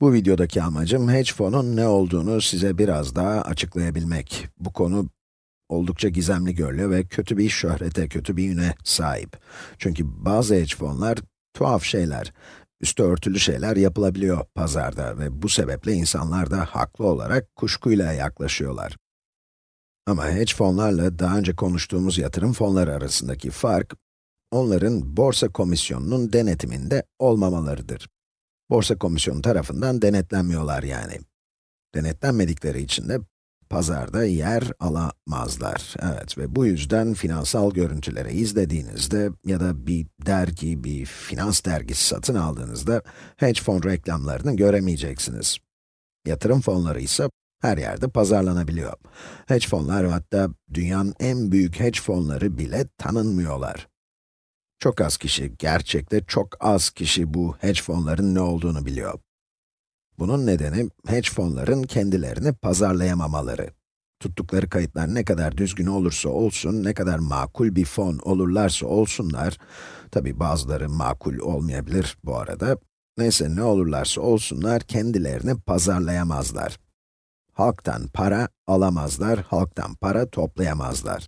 Bu videodaki amacım hedge fonun ne olduğunu size biraz daha açıklayabilmek. Bu konu oldukça gizemli görülüyor ve kötü bir şöhrete, kötü bir üne sahip. Çünkü bazı hedge fonlar tuhaf şeyler, üstü örtülü şeyler yapılabiliyor pazarda ve bu sebeple insanlar da haklı olarak kuşkuyla yaklaşıyorlar. Ama hedge fonlarla daha önce konuştuğumuz yatırım fonları arasındaki fark, onların borsa komisyonunun denetiminde olmamalarıdır. Borsa komisyonu tarafından denetlenmiyorlar yani. Denetlenmedikleri için de pazarda yer alamazlar. Evet ve bu yüzden finansal görüntüleri izlediğinizde ya da bir dergi, bir finans dergisi satın aldığınızda hedge fon reklamlarını göremeyeceksiniz. Yatırım fonları ise her yerde pazarlanabiliyor. Hedge fonlar hatta dünyanın en büyük hedge fonları bile tanınmıyorlar. Çok az kişi, gerçekte çok az kişi bu hedge fonların ne olduğunu biliyor. Bunun nedeni, hedge fonların kendilerini pazarlayamamaları. Tuttukları kayıtlar ne kadar düzgün olursa olsun, ne kadar makul bir fon olurlarsa olsunlar, tabi bazıları makul olmayabilir bu arada, neyse ne olurlarsa olsunlar, kendilerini pazarlayamazlar. Halktan para alamazlar, halktan para toplayamazlar.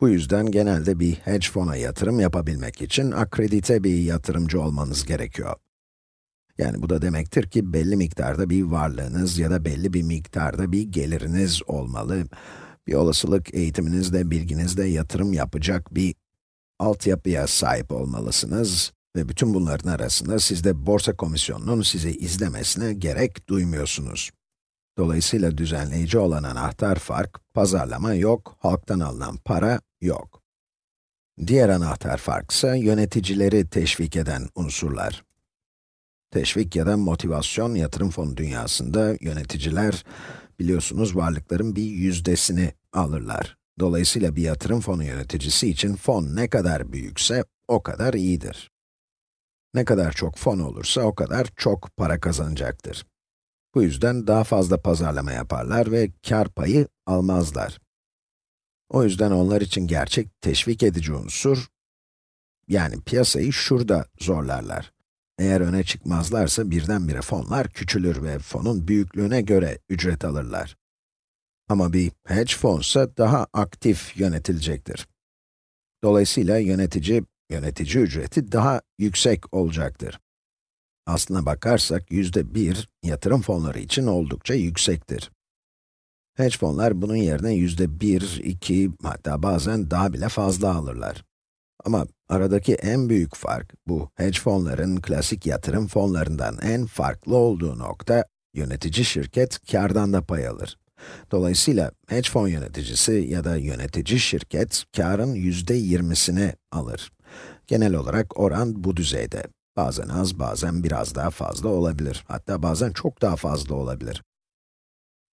Bu yüzden genelde bir hedge fona yatırım yapabilmek için akredite bir yatırımcı olmanız gerekiyor. Yani bu da demektir ki belli miktarda bir varlığınız ya da belli bir miktarda bir geliriniz olmalı. Bir olasılık eğitiminizde, bilginizde yatırım yapacak bir altyapıya sahip olmalısınız. Ve bütün bunların arasında siz de borsa komisyonunun sizi izlemesine gerek duymuyorsunuz. Dolayısıyla düzenleyici olan anahtar fark, pazarlama yok, halktan alınan para yok. Diğer anahtar fark ise yöneticileri teşvik eden unsurlar. Teşvik ya da motivasyon yatırım fonu dünyasında yöneticiler, biliyorsunuz varlıkların bir yüzdesini alırlar. Dolayısıyla bir yatırım fonu yöneticisi için fon ne kadar büyükse o kadar iyidir. Ne kadar çok fon olursa o kadar çok para kazanacaktır. Bu yüzden daha fazla pazarlama yaparlar ve kar payı almazlar. O yüzden onlar için gerçek teşvik edici unsur, yani piyasayı şurada zorlarlar. Eğer öne çıkmazlarsa birdenbire fonlar küçülür ve fonun büyüklüğüne göre ücret alırlar. Ama bir hedge fonsa daha aktif yönetilecektir. Dolayısıyla yönetici, yönetici ücreti daha yüksek olacaktır. Aslına bakarsak yüzde bir yatırım fonları için oldukça yüksektir. Hedge fonlar bunun yerine yüzde bir, iki, hatta bazen daha bile fazla alırlar. Ama aradaki en büyük fark, bu hedge fonların klasik yatırım fonlarından en farklı olduğu nokta, yönetici şirket kardan da pay alır. Dolayısıyla hedge fon yöneticisi ya da yönetici şirket, karın yüzde yirmisini alır. Genel olarak oran bu düzeyde. Bazen az, bazen biraz daha fazla olabilir. Hatta bazen çok daha fazla olabilir.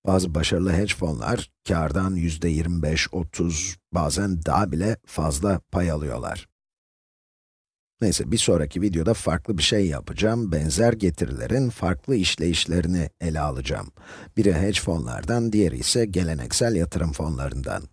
Bazı başarılı hedge fonlar, kardan yüzde 25-30, bazen daha bile fazla pay alıyorlar. Neyse, bir sonraki videoda farklı bir şey yapacağım. Benzer getirilerin farklı işleyişlerini ele alacağım. Biri hedge fonlardan, diğeri ise geleneksel yatırım fonlarından.